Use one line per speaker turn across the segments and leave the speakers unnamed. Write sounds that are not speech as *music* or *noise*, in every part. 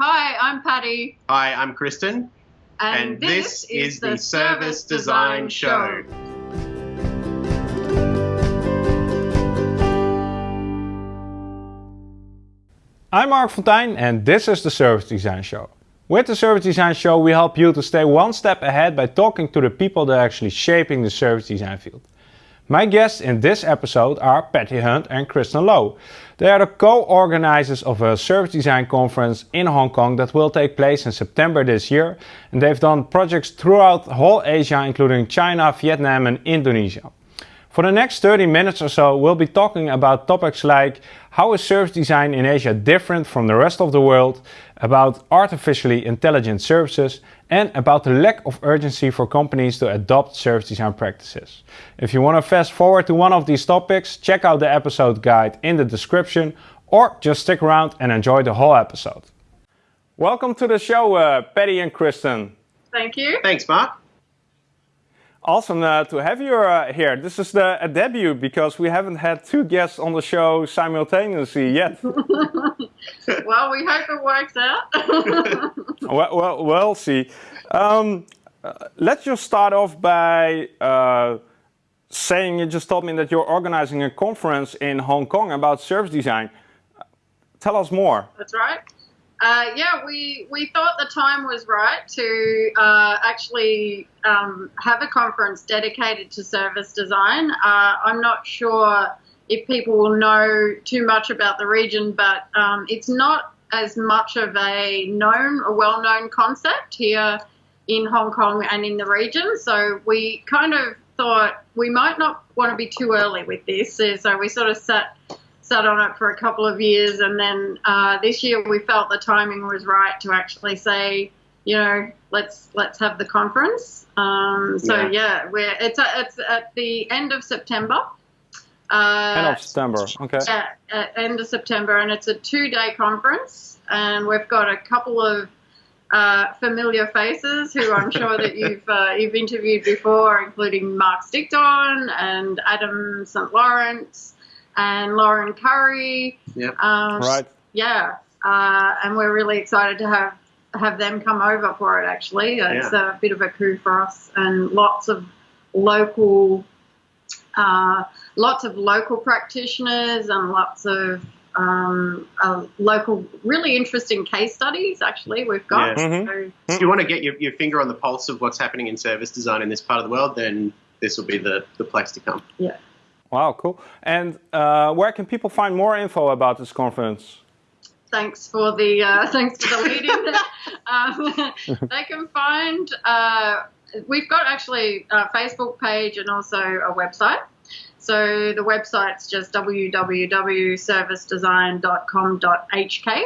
Hi, I'm Patty.
Hi, I'm Kristen.
And, this, is, the Service Design Show.
I'm Marc Fonteijn and this is the Service Design Show. With the Service Design Show we help you to stay one step ahead by talking to the people that are actually shaping the service design field. My guests in this episode are Patty Hunt and Kristen Lowe. They are the co-organizers of a service design conference in Hong Kong that will take place in September this year. And they've done projects throughout whole Asia, including China, Vietnam and Indonesia. For the next 30 minutes or so, we'll be talking about topics like how is service design in Asia different from the rest of the world, about artificially intelligent services, and about the lack of urgency for companies to adopt service design practices. If you want to fast forward to one of these topics, check out the episode guide in the description or just stick around and enjoy the whole episode. Welcome to the show, uh, Patty and Kristen.
Thank you.
Thanks, Marc.
Awesome uh, to have you uh, here. This is the a debut because we haven't had two guests on the show simultaneously yet. *laughs*
well, we hope it works out. *laughs*
well, well, we'll see. Um, uh, let's just start off by uh, saying you just told me that you're organizing a conference in Hong Kong about service design. Tell us more.
That's right. Uh, yeah, we, we thought the time was right to uh, actually um, have a conference dedicated to service design. Uh, I'm not sure if people will know too much about the region, but um, it's not as much of a known a well-known concept here in Hong Kong and in the region. So we kind of thought we might not want to be too early with this. So we sort of sat sat on it for a couple of years, and then uh, this year we felt the timing was right to actually say, you know, let's let's have the conference. Um, so yeah, yeah we're it's a, it's at the end of September.
Uh, end of September, okay.
Yeah, at end of September, and it's a two-day conference, and we've got a couple of uh, familiar faces who I'm sure that you've uh, you've interviewed before, including Marc Stickdorn and Adam St. Lawrence and Lauren Currie.
Yep.
Um, right.
Yeah, uh, and we're really excited to have have them come over for it. Actually, it's yeah. a bit of a coup for us, and lots of local, uh, lots of local practitioners, and lots of um, uh, local, really interesting case studies. Actually, we've got.
Yeah. Mm-hmm. So, if you want to get your, your finger on the pulse of what's happening in service design in this part of the world, then this will be the, the place to come.
Yeah.
Wow, cool. And uh, where can people find more info about this conference?
Thanks for the uh, *laughs* thanks for the leading. *laughs* um, they can find. Uh, we've got actually a Facebook page and also a website. So the website's just www.servicedesign.com.hk.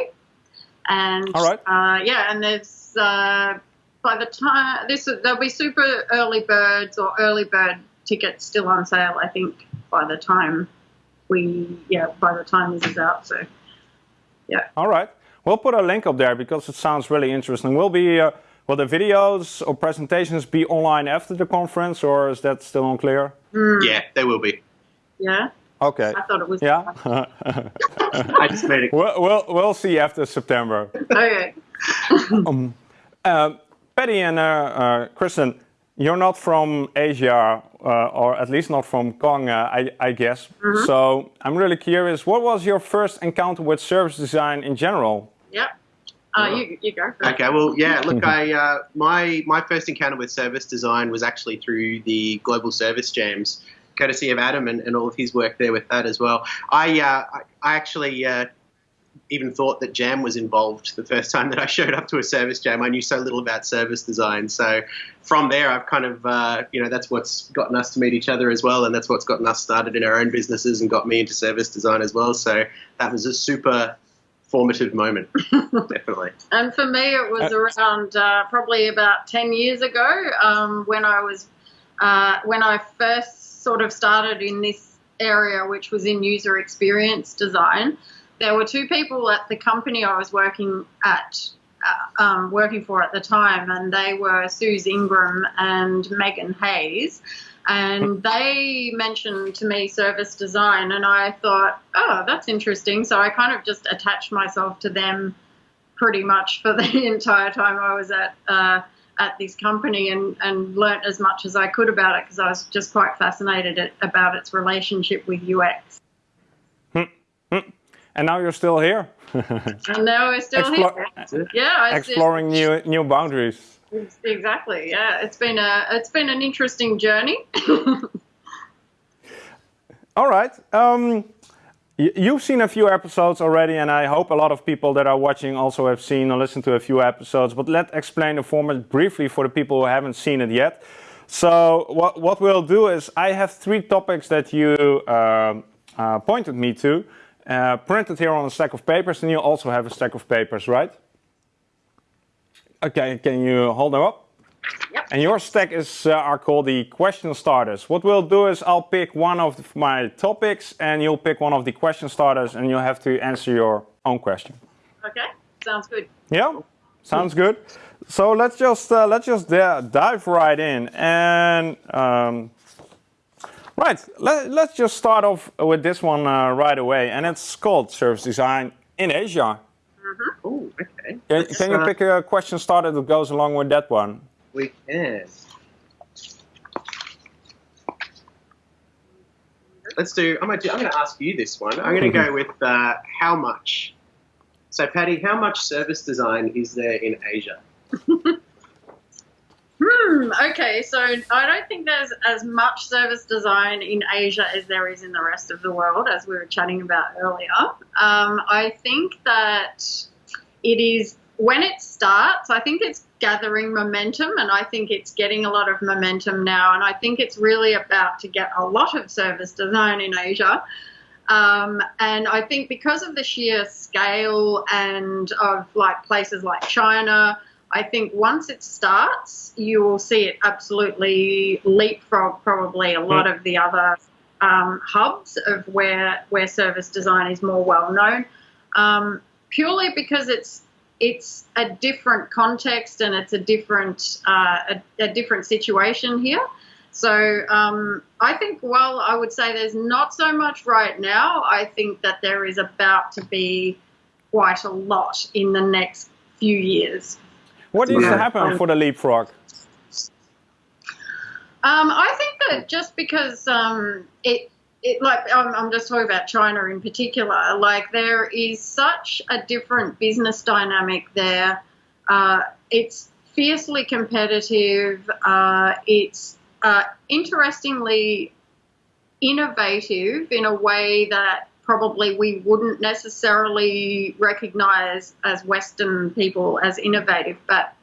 And
All right.
Uh, yeah, and there's uh, by the time this there'll be super early birds or early bird tickets still on sale. I think by the time we, yeah, by the time this is out. So, yeah.
All right. We'll put a link up there because it sounds really interesting. Will be uh, will the videos or presentations be online after the conference, or is that still unclear?
Mm.
Yeah, they will be.
Yeah.
Okay.
I thought it was.
Yeah. *laughs*
I just made it.
We'll, we'll, we'll see after September.
okay. *laughs*
um, uh, Patty and uh, uh, Kristen, you're not from Asia, uh, or at least not from Kong, uh, I, I, guess. Mm -hmm. So I'm really curious, what was your first encounter with service design in general?
Yeah. Uh, you, you go.
Okay, well, yeah, look, I, uh, my, my first encounter with service design was actually through the Global Service Jams, courtesy of Adam and, and all of his work there with that as well. I, uh, I, I actually uh, even thought that Jam was involved the first time that I showed up to a service jam. I knew so little about service design. So from there, I've kind of, uh, you know, that's what's gotten us to meet each other as well. And that's what's gotten us started in our own businesses and got me into service design as well. So that was a super formative moment, *laughs* definitely.
And for me, it was around uh, probably about 10 years ago um, when I was, uh, when I first sort of started in this area, which was in user experience design there were two people at the company I was working at, uh, um, working for at the time, and they were Suze Ingram and Megan Hayes. And they mentioned to me service design, and I thought, oh, that's interesting. So I kind of just attached myself to them pretty much for *laughs* the entire time I was at uh, at this company and, and learnt as much as I could about it because I was just quite fascinated at, about its relationship with UX.
And now you're still here. *laughs*
and now we're still
Explo-
here. Yeah,
exploring new new boundaries.
Exactly. Yeah, it's been a it's been an interesting journey. *laughs*
All right. Um, You've seen a few episodes already, and I hope a lot of people that are watching also have seen or listened to a few episodes. But let's explain the format briefly for the people who haven't seen it yet. So what, what we'll do is I have three topics that you uh, uh, pointed me to, uh, printed here on a stack of papers, and you also have a stack of papers, right? Okay, can you hold them up?
Yep.
And your stack is uh, are called the question starters. What we'll do is I'll pick one of my topics and you'll pick one of the question starters and you'll have to answer your own question.
Okay, sounds good.
Yeah, sounds good. So let's just uh, let's just dive right in and um, right. Let, let's just start off with this one uh, right away, and it's called service design in Asia.
Mm-hmm. Oh, okay.
Can, can you uh, pick a question starter that goes along with that one?
we can. Let's do. I'm gonna. Do, I'm gonna ask you this one. I'm gonna go with uh, how much. So, Patty, how much service design is there in Asia? *laughs*
hmm. Okay. So, I don't think there's as much service design in Asia as there is in the rest of the world, as we were chatting about earlier. Um, I think that it is when it starts, I think it's gathering momentum and I think it's getting a lot of momentum now. And I think it's really about to get a lot of service design in Asia. Um, and I think because of the sheer scale and of like places like China, I think once it starts, you will see it absolutely leapfrog probably a lot of the other um, hubs of where where service design is more well known. Um, purely because it's it's a different context and it's a different uh, a, a, different situation here. So um, I think while I would say there's not so much right now, I think that there is about to be quite a lot in the next few years.
What needs yeah. to happen for the leapfrog?
Um, I think that just because um, it it, like I'm, I'm, just talking about China in particular. Like there is such a different business dynamic there. Uh, it's fiercely competitive. Uh, it's uh, interestingly innovative in a way that probably we wouldn't necessarily recognize as Western people as innovative, but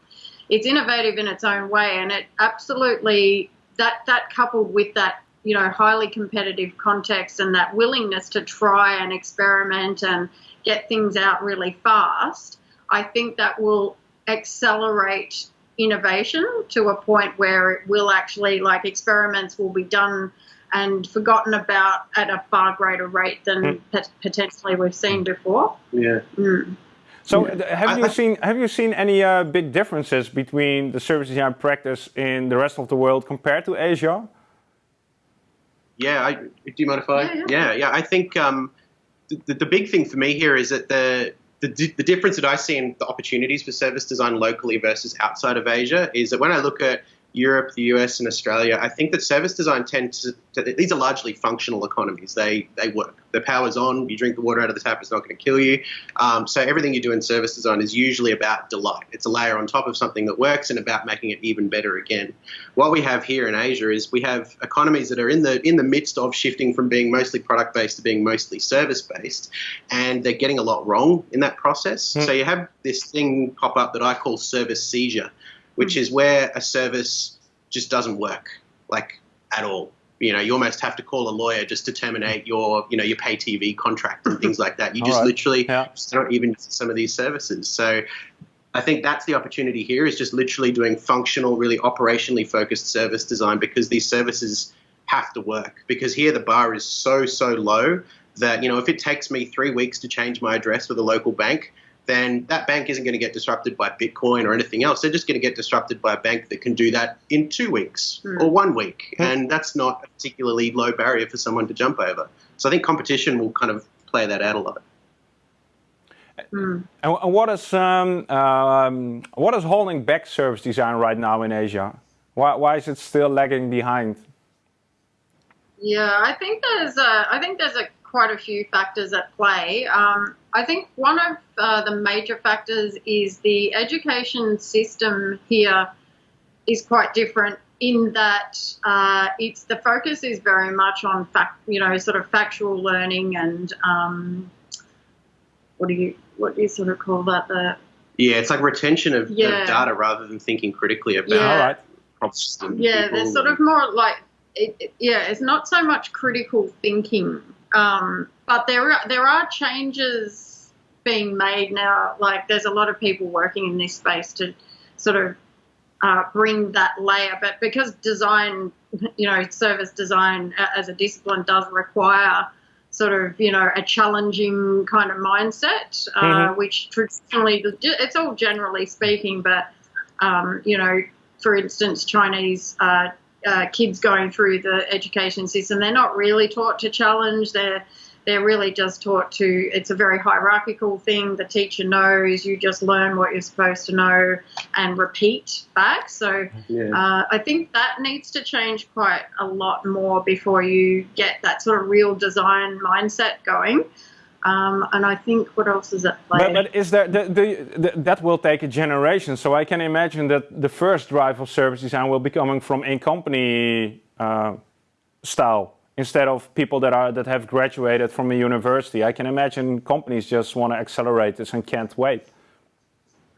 it's innovative in its own way, and it absolutely that that coupled with that you know highly competitive context and that willingness to try and experiment and get things out really fast, I think that will accelerate innovation to a point where it will actually like experiments will be done and forgotten about at a far greater rate than mm. potentially we've seen before.
Yeah.
Mm.
So yeah. have you seen have you seen any uh, big differences between the service design practice in the rest of the world compared to Asia?
Yeah, I, do you mind if I? Yeah, yeah, yeah. yeah I think um, the, the big thing for me here is that the, the the difference that I see in the opportunities for service design locally versus outside of Asia is that when I look at Europe, the US, and Australia, I think that service design tends to, these are largely functional economies. They they work. The power's on. You drink the water out of the tap. It's not going to kill you. Um, so everything you do in service design is usually about delight. It's a layer on top of something that works and about making it even better again. What we have here in Asia is we have economies that are in the in the midst of shifting from being mostly product based to being mostly service based, and they're getting a lot wrong in that process. Mm. So you have this thing pop up that I call service seizure which hmm. is where a service just doesn't work, like at all. You know, you almost have to call a lawyer just to terminate your, you know, your pay TV contract and things like that. You just right. literally yeah. just don't even some of these services. So I think that's the opportunity here is just literally doing functional, really operationally focused service design because these services have to work. Because here the bar is so, so low that, you know, if it takes me three weeks to change my address with a local bank, then that bank isn't going to get disrupted by Bitcoin or anything else. They're just going to get disrupted by a bank that can do that in two weeks mm. or one week. Mm. And that's not a particularly low barrier for someone to jump over. So I think competition will kind of play that out a lot.
Mm. And, and, what is um, um, what is holding back service design right now in Asia? Why, why is it still lagging behind?
Yeah, I think there's a, I think there's a quite a few factors at play. Um, I think one of uh, the major factors is the education system here is quite different in that uh, it's the focus is very much on fact, you know, sort of factual learning and um, what do you what do you sort of call that? The
yeah, it's like retention of, yeah. of data rather than thinking critically about yeah.
problems. Yeah, there's sort of more like it, it, yeah, it's not so much critical thinking, um, but there are, there are changes being made now. Like there's a lot of people working in this space to sort of uh, bring that layer. But because design, you know, service design as a discipline does require sort of, you know, a challenging kind of mindset, uh, mm-hmm. which traditionally, it's all generally speaking, but, um, you know, for instance, Chinese uh, uh, kids going through the education system, they're not really taught to challenge. They're they're really just taught to. It's a very hierarchical thing. The teacher knows. You just learn what you're supposed to know and repeat back. So yeah. uh, I think that needs to change quite a lot more before you get that sort of real design mindset going. Um, and I think what else is at play?
But, but is there the, the, the, that will take a generation? So I can imagine that the first drive of service design will be coming from in company uh, style instead of people that are that have graduated from a university. I can imagine companies just want to accelerate this and can't wait.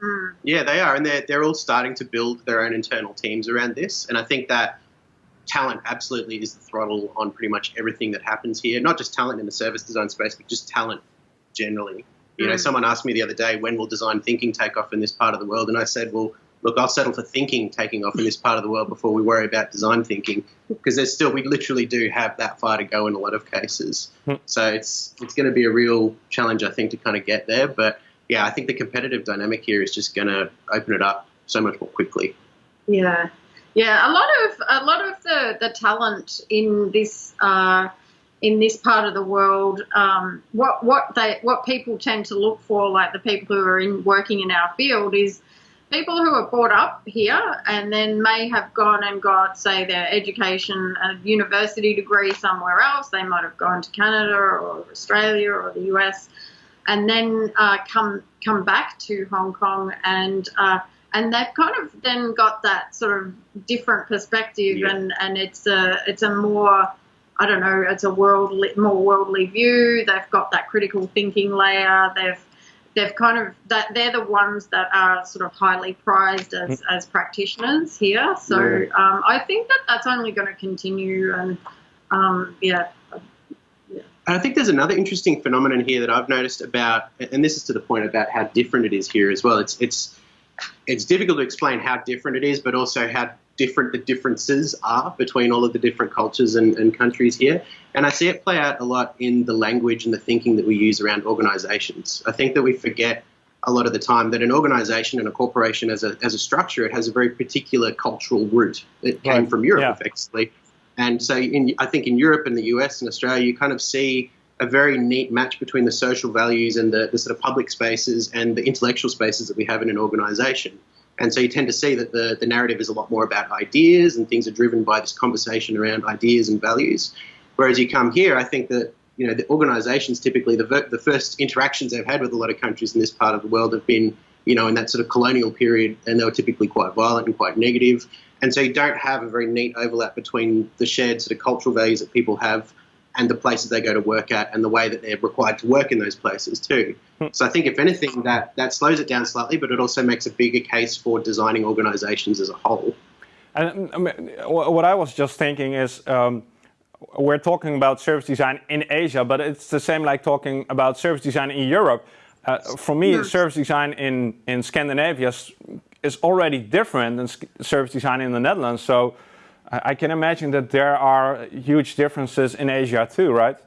Hmm. Yeah, they are, and they're they're all starting to build their own internal teams around this, and I think that talent absolutely is the throttle on pretty much everything that happens here. Not just talent in the service design space, but just talent generally. You know, mm. someone asked me the other day, when will design thinking take off in this part of the world? And I said, well, look, I'll settle for thinking taking off in this part of the world before we worry about design thinking, because there's still we literally do have that far to go in a lot of cases. Hmm. So it's it's going to be a real challenge, I think, to kind of get there. But yeah, I think the competitive dynamic here is just going to open it up so much more quickly.
Yeah, yeah, a lot of a lot of the, the talent in this uh, in this part of the world, um, what what they what people tend to look for, like the people who are in working in our field, is people who are brought up here and then may have gone and got, say, their education, a university degree somewhere else. They might have gone to Canada or Australia or the US, and then uh, come come back to Hong Kong and uh, and they've kind of then got that sort of different perspective, yeah. and and it's a it's a more I don't know, it's a worldly more worldly view. They've got that critical thinking layer. They've they've kind of that they're the ones that are sort of highly prized as, mm. as practitioners here. So yeah. um, I think that that's only going to continue, and um, yeah.
And I think there's another interesting phenomenon here that I've noticed about, and this is to the point about how different it is here as well. It's it's it's difficult to explain how different it is, but also how different the differences are between all of the different cultures and, and, countries here. And I see it play out a lot in the language and the thinking that we use around organizations. I think that we forget a lot of the time that an organization and a corporation as a, as a structure, it has a very particular cultural root. It came right. from Europe, yeah. effectively. And so in, I think in Europe and the US and Australia, you kind of see a very neat match between the social values and the, the sort of public spaces and the intellectual spaces that we have in an organization. And so you tend to see that the, the narrative is a lot more about ideas and things are driven by this conversation around ideas and values. Whereas you come here, I think that you know the organisations typically the, the first interactions they've had with a lot of countries in this part of the world have been you know in that sort of colonial period, and they were typically quite violent and quite negative. And so you don't have a very neat overlap between the shared sort of cultural values that people have and the places they go to work at and the way that they're required to work in those places too. Hmm. So I think if anything that that slows it down slightly, but it also makes a bigger case for designing organizations as a whole.
And I mean, what I was just thinking is um, we're talking about service design in Asia, but it's the same like talking about service design in Europe. Uh, for me, yes. service design in, in Scandinavia is already different than service design in the Netherlands. So I can imagine that there are huge differences in Asia too, right?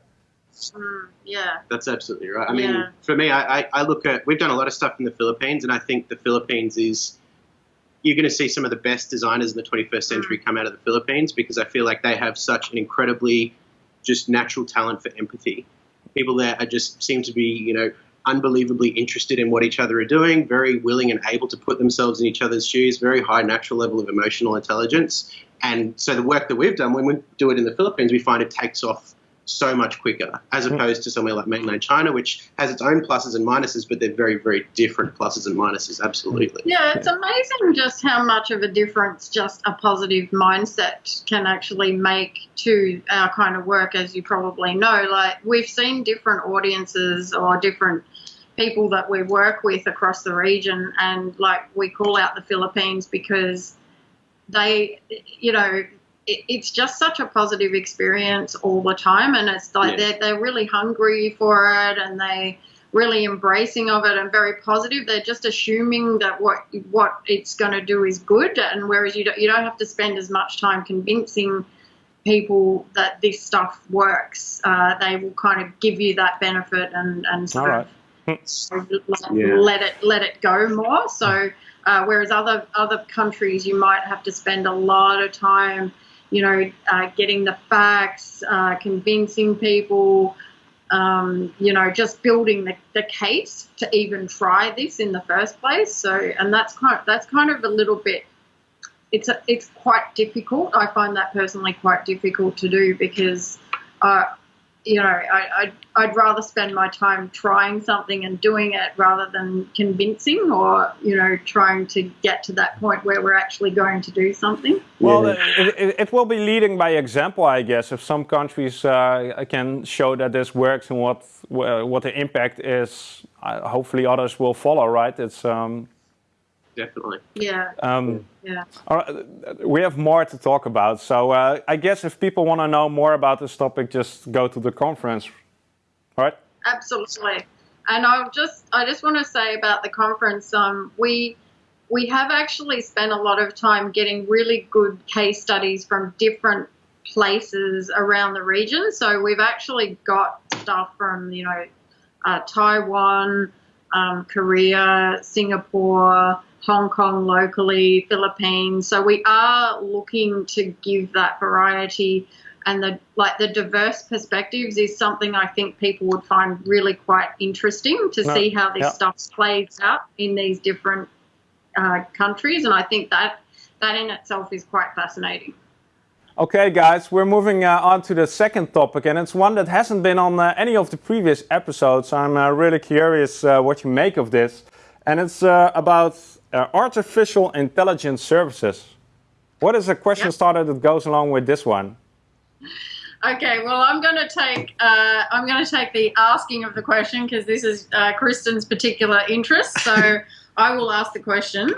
Mm, yeah.
That's absolutely right. I mean, for me, I, I, look at, we've done a lot of stuff in the Philippines, and I think the Philippines is, you're going to see some of the best designers in the 21st century mm. come out of the Philippines because I feel like they have such an incredibly just natural talent for empathy. People there are just seem to be, you know, unbelievably interested in what each other are doing, very willing and able to put themselves in each other's shoes, very high natural level of emotional intelligence. And so the work that we've done, when we do it in the Philippines, we find it takes off so much quicker as hmm. opposed to somewhere like mainland China, which has its own pluses and minuses, but they're very, very different pluses and minuses. Absolutely.
Yeah, it's amazing just how much of a difference just a positive mindset can actually make to our kind of work, as you probably know. Like, we've seen different audiences or different people that we work with across the region, and like, we call out the Philippines because they, you know, it's just such a positive experience all the time and it's like yeah. they're, they're really hungry for it and they really embracing of it and very positive. They're just assuming that what what it's going to do is good and whereas you don't, you don't have to spend as much time convincing people that this stuff works uh, they will kind of give you that benefit and and sort of let, yeah. let it let it go more. So uh, whereas other other countries you might have to spend a lot of time you know, uh, getting the facts, uh, convincing people, um, you know, just building the, the case to even try this in the first place. So, and that's kind of, that's kind of a little bit. It's a, it's quite difficult. I find that personally quite difficult to do because uh, you know, I, I'd, I'd rather spend my time trying something and doing it rather than convincing or, you know, trying to get to that point where we're actually going to do something.
Well, it, it, it will be leading by example, I guess. If some countries uh, can show that this works and what what the impact is, uh, hopefully others will follow, right? It's um,
definitely.
Yeah. Um, yeah.
we have more to talk about. So uh, I guess if people want to know more about this topic, just go to the conference, right?
Absolutely. And I'll just I just want to say about the conference. Um, we we have actually spent a lot of time getting really good case studies from different places around the region. So we've actually got stuff from you know uh, Taiwan, um, Korea, Singapore, Hong Kong locally, Philippines. So we are looking to give that variety and the like the diverse perspectives is something I think people would find really quite interesting to see how this stuff plays out in these different uh, countries, and I think that that in itself is quite fascinating.
Okay, guys, we're moving uh, on to the second topic, and it's one that hasn't been on uh, any of the previous episodes. I'm uh, really curious uh, what you make of this, and it's uh, about uh, artificial intelligence services. What is a question yep. starter that goes along with this one?
Okay, well, I'm going to take uh, I'm going to take the asking of the question because this is uh, Kristen's particular interest. So *laughs* I will ask the question.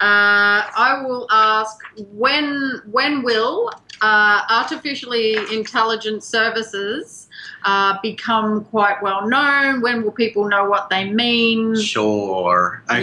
Uh, I will ask when when will uh, artificially intelligent services uh, become quite well known? When will people know what they mean?
Sure. Okay.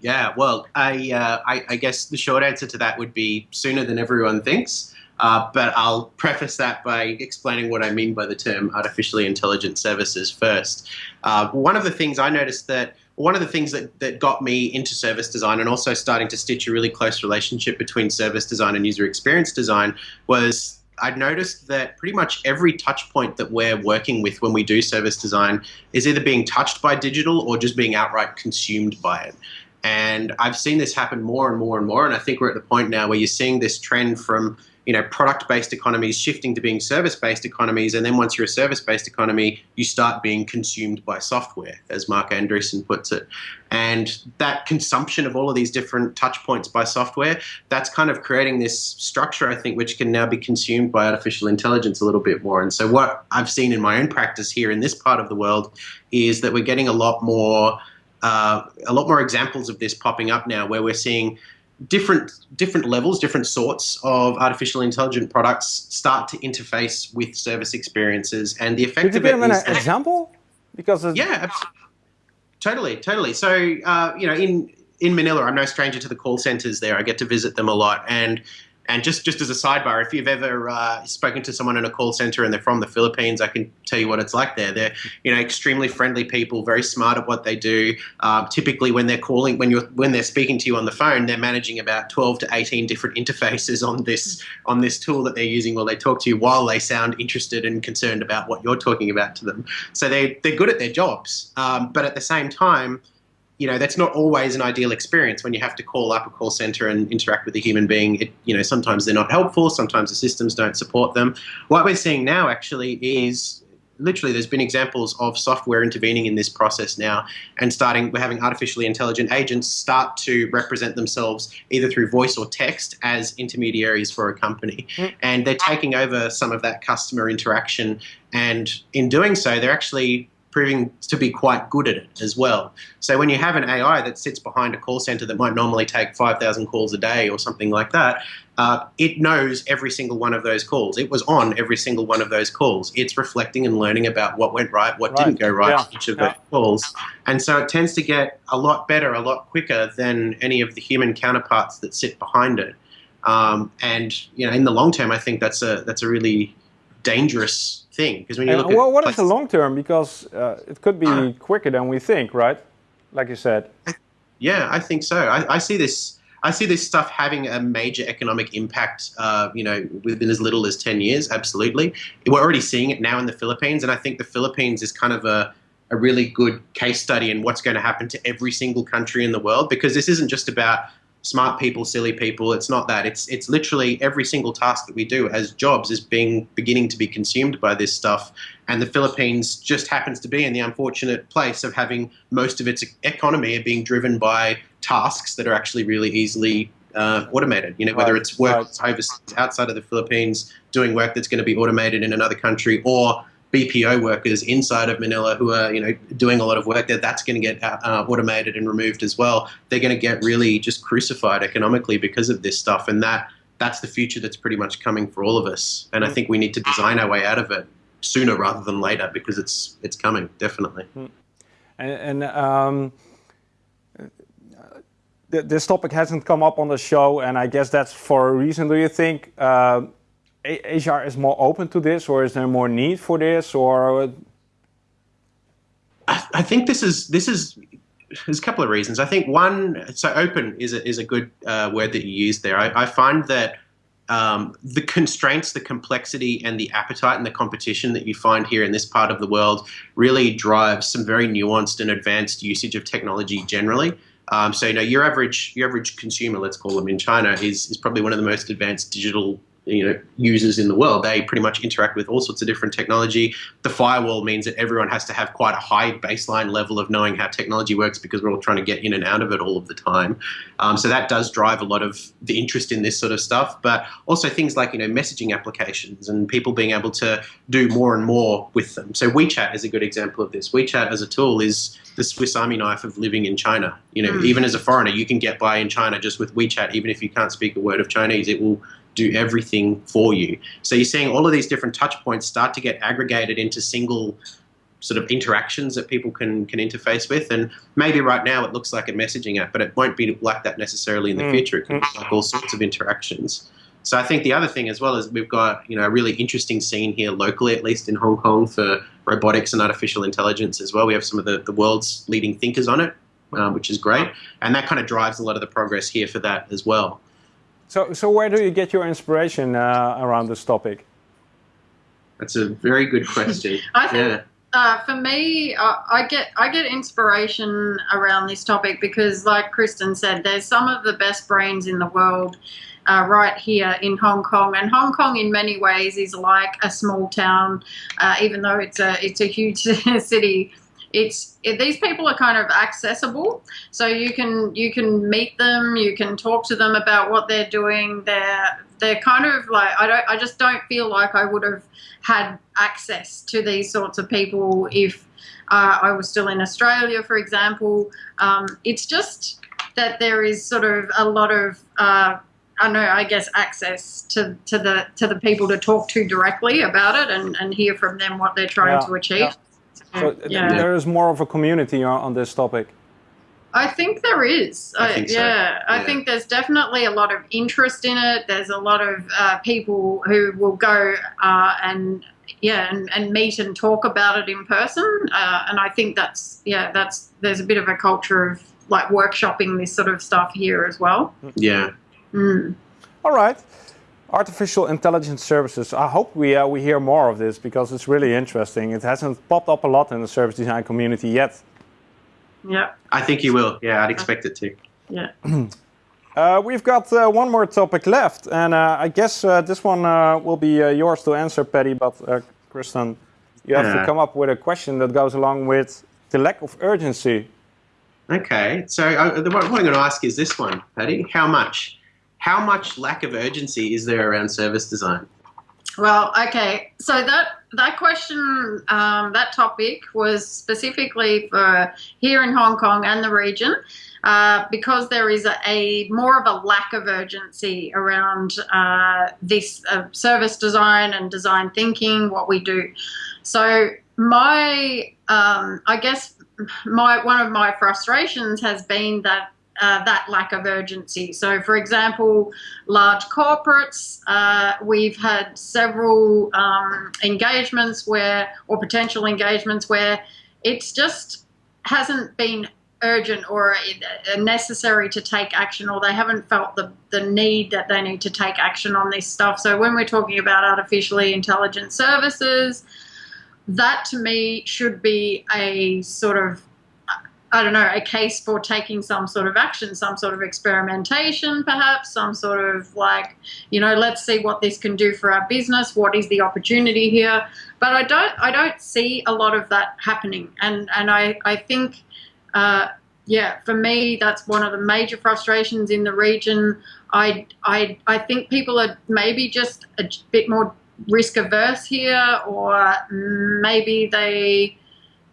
Yeah. yeah. Well, I, uh, I, I guess the short answer to that would be sooner than everyone thinks. Uh, but I'll preface that by explaining what I mean by the term artificially intelligent services first. Uh, one of the things I noticed that one of the things that, that got me into service design and also starting to stitch a really close relationship between service design and user experience design was I'd noticed that pretty much every touch point that we're working with when we do service design is either being touched by digital or just being outright consumed by it. And I've seen this happen more and more and more. And I think we're at the point now where you're seeing this trend from you know, product-based economies shifting to being service-based economies, and then once you're a service-based economy, you start being consumed by software, as Marc Andreessen puts it. And that consumption of all of these different touch points by software, that's kind of creating this structure, I think, which can now be consumed by artificial intelligence a little bit more. And so what I've seen in my own practice here in this part of the world is that we're getting a lot more uh, a lot more examples of this popping up now, where we're seeing different different levels, different sorts of artificial intelligent products start to interface with service experiences, and the effect
Could you
of
give an example? Because
yeah, absolutely. totally, totally. So uh, you know, in in Manila, I'm no stranger to the call centers there. I get to visit them a lot, and And just, just as a sidebar, if you've ever uh, spoken to someone in a call center and they're from the Philippines, I can tell you what it's like there. They're you know extremely friendly people, very smart at what they do. Uh, typically, when they're calling, when you're when they're speaking to you on the phone, they're managing about 12 to 18 different interfaces on this on this tool that they're using while they talk to you, while they sound interested and concerned about what you're talking about to them. So they they're good at their jobs, um, but at the same time you know that's not always an ideal experience when you have to call up a call center and interact with a human being. It, you know sometimes they're not helpful sometimes the systems don't support them. What we're seeing now actually is literally there's been examples of software intervening in this process now and starting we're having artificially intelligent agents start to represent themselves either through voice or text as intermediaries for a company. Mm. and they're taking over some of that customer interaction. And in doing so they're actually proving to be quite good at it as well. So when you have an AI that sits behind a call center that might normally take 5,000 calls a day or something like that, uh, it knows every single one of those calls. It was on every single one of those calls. It's reflecting and learning about what went right, what right. didn't go right yeah. each of yeah. those calls. And so it tends to get a lot better, a lot quicker than any of the human counterparts that sit behind it. Um, and you know, in the long term, I think that's a that's a really dangerous thing because when you look
well, what is the long term? Because uh, it could be uh, quicker than we think, right? Like you said.
Yeah, I think so. I, I, see this. I see this stuff having a major economic impact. Uh, you know, within as little as ten years. Absolutely, we're already seeing it now in the Philippines, and I think the Philippines is kind of a a really good case study in what's going to happen to every single country in the world because this isn't just about smart people, silly people. It's not that. It's it's literally every single task that we do as jobs is being beginning to be consumed by this stuff. And the Philippines just happens to be in the unfortunate place of having most of its economy being driven by tasks that are actually really easily uh, automated. You know, whether it's work right. overseas, outside of the Philippines, doing work that's going to be automated in another country, or BPO workers inside of Manila who are you know doing a lot of work there. That's going to get uh, uh, automated and removed as well. They're going to get really just crucified economically because of this stuff, and that that's the future that's pretty much coming for all of us. And I mm. think we need to design our way out of it sooner rather than later because it's it's coming definitely. Mm.
And, and um, th this topic hasn't come up on the show, and I guess that's for a reason. Do you think? Uh, HR is more open to this, or is there more need for this, or?
I, I think this is this is there's a couple of reasons. I think one, so open is a, is a good uh, word that you use there. I, I find that um, the constraints, the complexity, and the appetite and the competition that you find here in this part of the world really drives some very nuanced and advanced usage of technology generally. Um, so you know your average your average consumer, let's call them in China, is is probably one of the most advanced digital you know users in the world. They pretty much interact with all sorts of different technology. The firewall means that everyone has to have quite a high baseline level of knowing how technology works because we're all trying to get in and out of it all of the time. Um, so that does drive a lot of the interest in this sort of stuff. But also things like you know messaging applications and people being able to do more and more with them. So WeChat is a good example of this. WeChat as a tool is the Swiss Army knife of living in China. You know, mm. even as a foreigner, you can get by in China just with WeChat, even if you can't speak a word of Chinese. It will do everything for you. So you're seeing all of these different touch points start to get aggregated into single sort of interactions that people can can interface with. And maybe right now it looks like a messaging app, but it won't be like that necessarily in the mm. future. It can be like all sorts of interactions. So I think the other thing as well is we've got you know a really interesting scene here locally, at least in Hong Kong, for robotics and artificial intelligence as well. We have some of the, the world's leading thinkers on it, um, which is great, and that kind of drives a lot of the progress here for that as well.
So, so where do you get your inspiration uh, around this topic?
That's a very good question. *laughs*
I think yeah. uh, for me, uh, I get I get inspiration around this topic because, like Kristen said, there's some of the best brains in the world uh, right here in Hong Kong. And Hong Kong, in many ways, is like a small town, uh, even though it's a it's a huge *laughs* city it's it, these people are kind of accessible so you can you can meet them you can talk to them about what they're doing they're they're kind of like I don't I just don't feel like I would have had access to these sorts of people if uh, I was still in Australia for example um, it's just that there is sort of a lot of uh, I don't know, I guess access to, to the to the people to talk to directly about it and, and hear from them what they're trying yeah, to achieve. Yeah.
So yeah. there is more of a community on, on this topic.
I think there is.
I think so.
yeah, I think there's definitely a lot of interest in it. There's a lot of uh, people who will go uh, and yeah, and, and meet and talk about it in person. Uh, and I think that's yeah, that's there's a bit of a culture of like workshopping this sort of stuff here as well.
Yeah.
Mm.
All right. Artificial intelligence services. I hope we uh, we hear more of this because it's really interesting. It hasn't popped up a lot in the service design community yet.
Yeah,
I think you will. Yeah, I'd expect it to. *clears throat*
yeah. *clears throat*
Uh, we've got uh, one more topic left, and uh, I guess uh, this one uh, will be uh, yours to answer, Patty. But uh, Kristen, you have to come up with a question that goes along with the lack of urgency.
Okay, so uh, the one, what I'm going to ask is this one, Patty. How much? How much lack of urgency is there around service design?
Well, okay. So that that question, um, that topic was specifically for here in Hong Kong and the region, uh, because there is a, a more of a lack of urgency around uh, this uh, service design and design thinking, what we do. So my, um, I guess, my one of my frustrations has been that. Uh, that lack of urgency. So, for example, large corporates. Uh, we've had several um, engagements where, or potential engagements where, it's just hasn't been urgent or uh, necessary to take action, or they haven't felt the the need that they need to take action on this stuff. So when we're talking about artificially intelligent services, that to me should be a sort of I don't know, a case for taking some sort of action, some sort of experimentation, perhaps, some sort of like, you know, let's see what this can do for our business. What is the opportunity here? But I don't, I don't see a lot of that happening, and and I, I think, uh, yeah, for me, that's one of the major frustrations in the region. I, I, I think people are maybe just a bit more risk averse here, or maybe they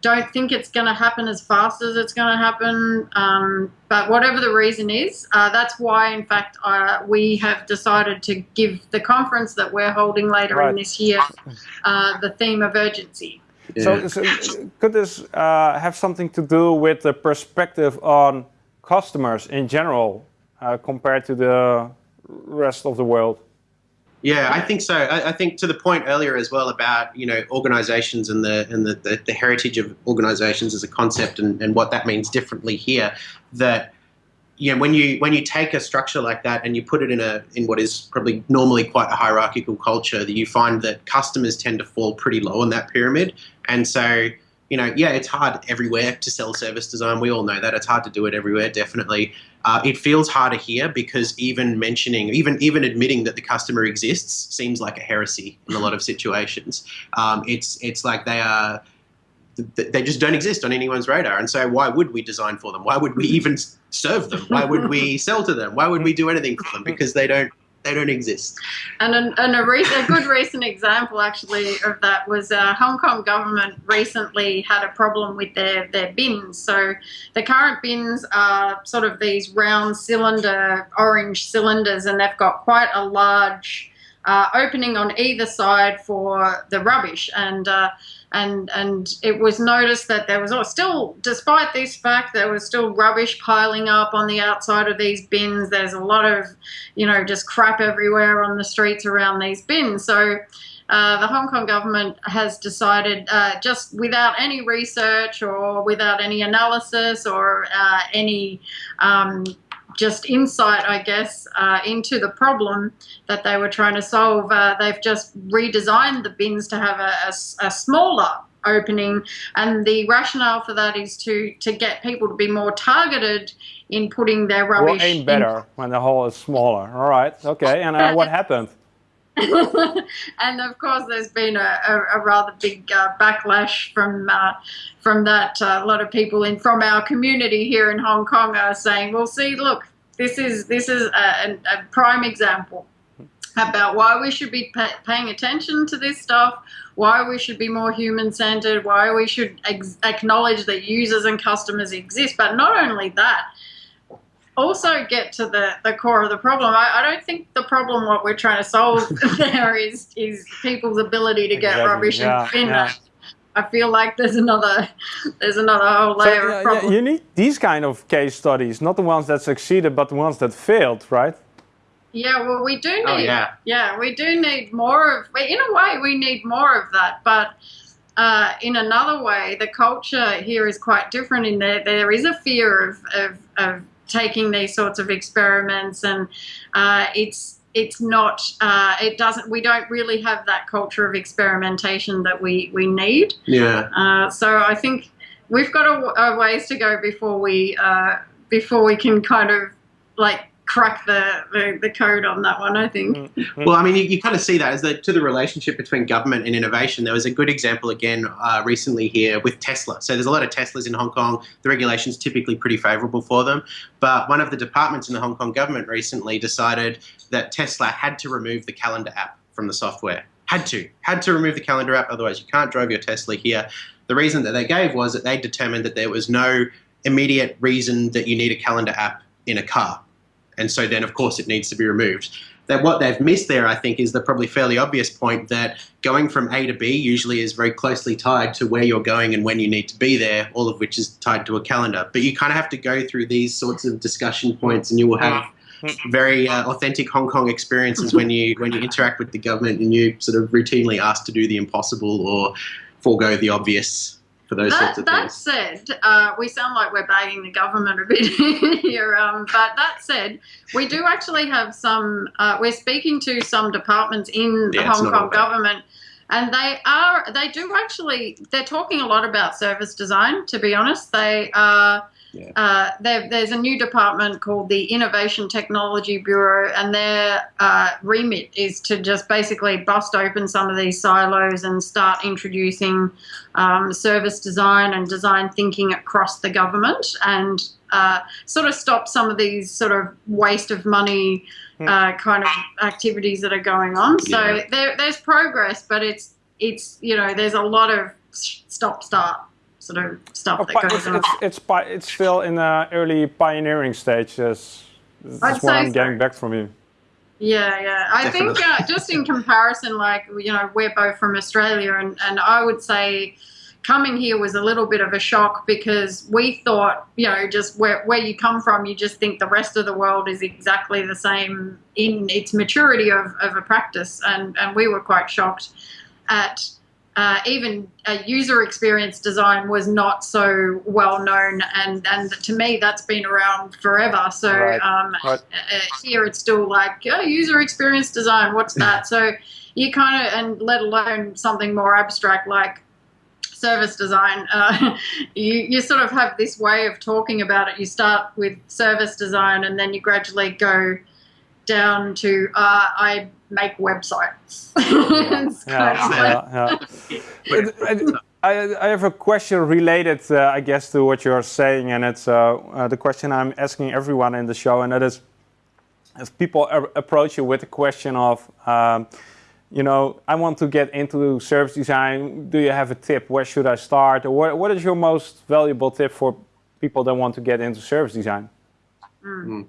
don't think it's going to happen as fast as it's going to happen. Um, but whatever the reason is, uh, that's why, in fact, uh, we have decided to give the conference that we're holding later
Right.
in this year uh, the theme of urgency.
So, so could this uh, have something to do with the perspective on customers in general uh, compared to the rest of the world?
Yeah, I think so. I, I think to the point earlier as well about you know organisations and the and the, the, the heritage of organisations as a concept and, and what that means differently here. That you know when you when you take a structure like that and you put it in a in what is probably normally quite a hierarchical culture, that you find that customers tend to fall pretty low on that pyramid, and so. You know, yeah, it's hard everywhere to sell service design. We all know that it's hard to do it everywhere. Definitely, uh, it feels harder here because even mentioning, even even admitting that the customer exists seems like a heresy in a lot of situations. Um, it's it's like they are they just don't exist on anyone's radar, and so why would we design for them? Why would we even serve them? Why would we *laughs* sell to them? Why would we do anything for them? Because they don't they don't exist.
And, a, and a, a good recent example, actually, of that was uh, Hong Kong government recently had a problem with their, their bins. So the current bins are sort of these round cylinder, orange cylinders, and they've got quite a large uh, opening on either side for the rubbish. And uh, and and it was noticed that there was still, despite this fact, there was still rubbish piling up on the outside of these bins. There's a lot of, you know, just crap everywhere on the streets around these bins. So. Uh, the Hong Kong government has decided, uh, just without any research or without any analysis or uh, any um, just insight, I guess, uh, into the problem that they were trying to solve, uh, they've just redesigned the bins to have a smaller opening, and the rationale for that is to to get people to be more targeted in putting their
We'll
rubbish.
aim
in-
better when the hole is smaller. All right, okay. And uh, what *laughs* happened? *laughs*
and of course, there's been a, a, a rather big uh, backlash from uh, from that. Uh, a lot of people in from our community here in Hong Kong are saying, "Well, see, look, this is this is a, a, prime example about why we should be pa- paying attention to this stuff." Why we should be more human centered, why we should acknowledge that users and customers exist, but not only that, also get to the, the core of the problem. I, I don't think the problem what we're trying to solve *laughs* there is is people's ability to get
Exactly,
rubbish
yeah,
and bin
yeah.
I feel like there's another there's another whole layer so,
of problem. you need these kind of case studies, not the ones that succeeded, but the ones that failed, right?
Yeah, well, we do oh, need. Oh, yeah. yeah, we do need more of. In a way, we need more of that, but. Uh, in another way, the culture here is quite different in that there is a fear of, of, of taking these sorts of experiments, and uh, it's it's not uh, it doesn't we don't really have that culture of experimentation that we we need.
Yeah.
Uh, so I think we've got a, a ways to go before we uh, before we can kind of like crack the, the, the, code on that one, I think.
Mm-hmm. Well, I mean, you, you kind of see that as the, to the relationship between government and innovation. There was a good example again uh, recently here with Tesla. So there's a lot of Teslas in Hong Kong. The regulation's typically pretty favorable for them. But one of the departments in the Hong Kong government recently decided that Tesla had to remove the calendar app from the software. Had to. Had to remove the calendar app, otherwise you can't drive your Tesla here. The reason that they gave was that they determined that there was no immediate reason that you need a calendar app in a car and so then, of course, it needs to be removed. That what they've missed there, I think, is the probably fairly obvious point that going from A to B usually is very closely tied to where you're going and when you need to be there, all of which is tied to a calendar. But you kind of have to go through these sorts of discussion points, and you will have very uh, authentic Hong Kong experiences when you when you interact with the government and you sort of routinely ask to do the impossible or forego the obvious for those
that,
sorts of
that
things.
said, uh, we sound like we're bagging the government a bit *laughs* here. Um, but that said, we do actually have some. Uh, we're speaking to some departments in the yeah, Hong Kong government, and they are. They do actually. They're talking a lot about service design. To be honest, they are yeah. Uh, there's a new department called the Innovation Technology Bureau, and their uh, remit is to just basically bust open some of these silos and start introducing um, service design and design thinking across the government and uh, sort of stop some of these sort of waste of money hmm. uh, kind of activities that are going on. So yeah. there, there's progress, but it's it's you know there's a lot of stop start sort of stuff oh, that goes
it's,
on.
It's, it's, it's, still in the early pioneering stage. That's, that's what I'm so. getting back from you.
Yeah, yeah. I Definitely. think uh, just in comparison, like, you know, we're both from Australia, and, and I would say coming here was a little bit of a shock because we thought, you know, just where, where you come from, you just think the rest of the world is exactly the same in its maturity of, of a practice. And, and we were quite shocked at uh, even a user experience design was not so well known, and and to me that's been around forever. So right. Um, right. Uh, here it's still like oh, user experience design. What's that? *laughs* so you kind of and let alone something more abstract like service design. Uh, *laughs* you you sort of have this way of talking about it. You start with service design, and then you gradually go down to uh, I make websites. *laughs* yeah,
yeah, *laughs* I, I, have a question related, uh, I guess, to what you're saying, and it's uh, uh, the question I'm asking everyone in the show, and that is, if people approach you with a question of, um, you know, I want to get into service design. Do you have a tip? Where should I start? Or what, what is your most valuable tip for people that want to get into service design?
Mm.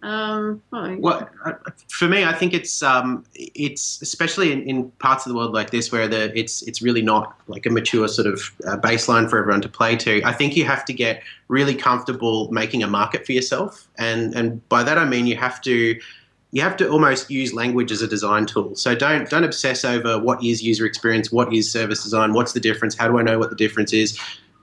Um,
well, uh, for me, I think it's um, it's especially in, in, parts of the world like this where the it's it's really not like a mature sort of uh, baseline for everyone to play to. I think you have to get really comfortable making a market for yourself, and and by that I mean you have to you have to almost use language as a design tool. So don't don't obsess over what is user experience, what is service design, what's the difference, how do I know what the difference is.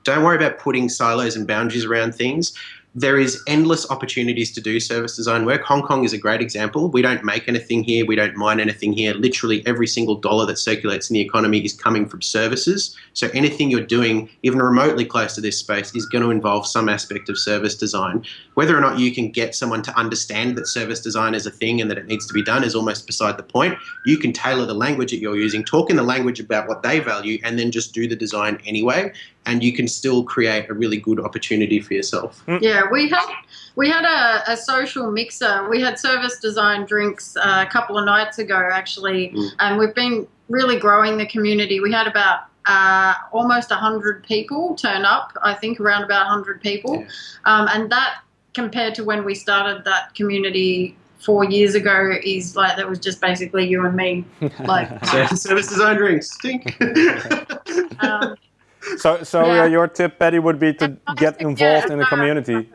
Don't worry about putting silos and boundaries around things there is endless opportunities to do service design work. Hong Kong is a great example. We don't make anything here. We don't mine anything here. Literally every single dollar that circulates in the economy is coming from services. So anything you're doing, even remotely close to this space, is going to involve some aspect of service design. Whether or not you can get someone to understand that service design is a thing and that it needs to be done is almost beside the point. You can tailor the language that you're using, talk in the language about what they value, and then just do the design anyway and you can still create a really good opportunity for yourself.
Hmm. Yeah, we had we had a, a social mixer. We had service design drinks uh, a couple of nights ago, actually, mm. and we've been really growing the community. We had about uh, almost 100 people turn up, I think around about 100 people. Yeah. Um, and that compared to when we started that community four years ago is like that was just basically you and me. *laughs* Like
service design drinks, stink. *laughs*
Um,
So, so
Yeah.
uh, your tip, Patty, would be to get involved in the community.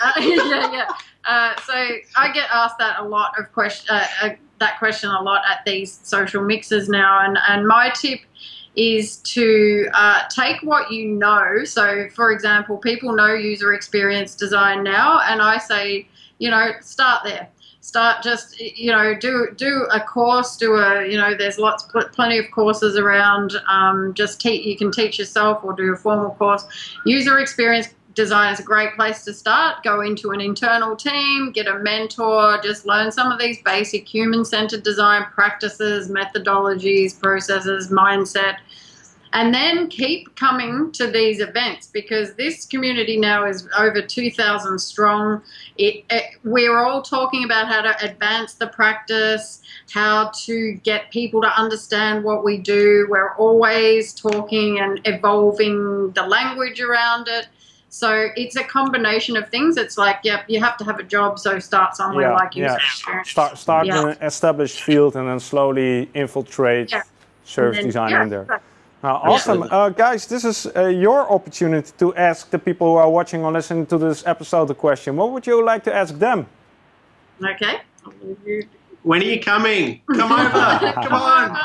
Uh, *laughs* yeah, yeah. Uh, so I get asked that a lot of question, uh, uh, that question a lot at these social mixes now, and and my tip is to uh, take what you know. So, for example, people know user experience design now, and I say, you know, start there. Start just you know do do a course, do a you know there's lots pl- plenty of courses around. Um, just teach you can teach yourself or do a formal course. User experience design is a great place to start. Go into an internal team, get a mentor, just learn some of these basic human centered design practices, methodologies, processes, mindset. And then keep coming to these events because this community now is over 2,000 strong. It, it, we're all talking about how to advance the practice, how to get people to understand what we do. We're always talking and evolving the language around it. So it's a combination of things. It's like, yep, you have to have a job, so start somewhere
Yeah,
like user
yeah. Start, start
Yeah.
in an established field and then slowly infiltrate
Yeah.
service
then-
design in there.
exactly.
Uh, awesome. Uh, guys, this is uh, your opportunity to ask the people who are watching or listening to this episode a question. What would you like to ask them?
Okay. I'll leave you-
When are you coming? Come *laughs* over. Come on.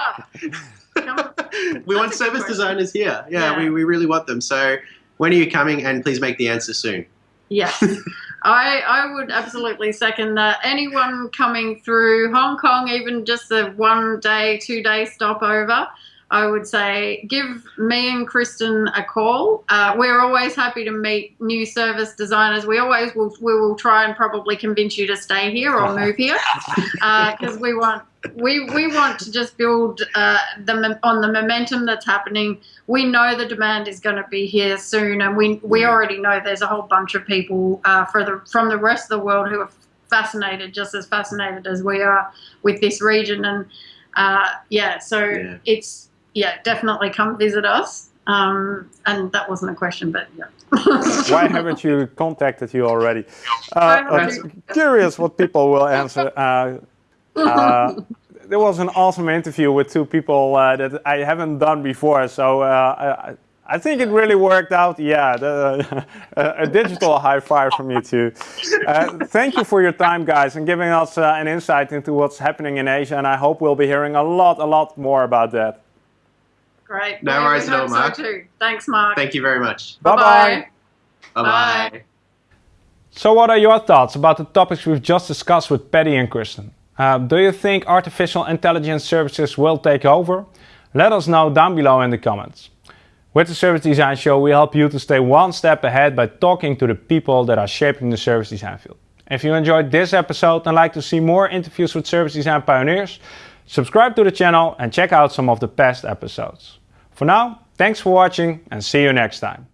We want
That's a good
service
question.
designers here. Yeah,
Yeah.
We, we really want them. So when are you coming? And please make the answer soon.
Yes, *laughs* I I would absolutely second that. Anyone coming through Hong Kong, even just a one day, two day stopover, I would say give me and Kristen a call. Uh, we're always happy to meet new service designers. We always will we will try and probably convince you to stay here or move here *laughs* because we want we we want to just build uh, the on the momentum that's happening. We know the demand is going to be here soon, and we we already know there's a whole bunch of people uh, for the from the rest of the world who are fascinated, just as fascinated as we are with this region. And uh, yeah, so
Yeah.
it's yeah, definitely come visit us. Um, and that wasn't a question, but yeah. *laughs*
Why haven't you contacted you already? Uh, I'm curious what people will answer. Uh, uh, there was an awesome interview with two people uh, that I haven't done before, so uh, I, I think it really worked out. Yeah, the, *laughs* a, a digital high five from you two. Uh, thank you for your time, guys, and giving us uh, an insight into what's happening in Asia. And I hope we'll be hearing a lot, a lot more about that.
Great.
No
We- we
worries at all,
hope so Thanks, Marc.
Thank you very much.
Bye bye.
Bye
Bye.
bye.
So, what are your thoughts about the topics we've just discussed with Patty and Kristen? Uh, do you think artificial intelligence services will take over? Let us know down below in the comments. With the Service Design Show, we help you to stay one step ahead by talking to the people that are shaping the service design field. If you enjoyed this episode and like to see more interviews with service design pioneers, subscribe to the channel and check out some of the past episodes. For now, thanks for watching and see you next time.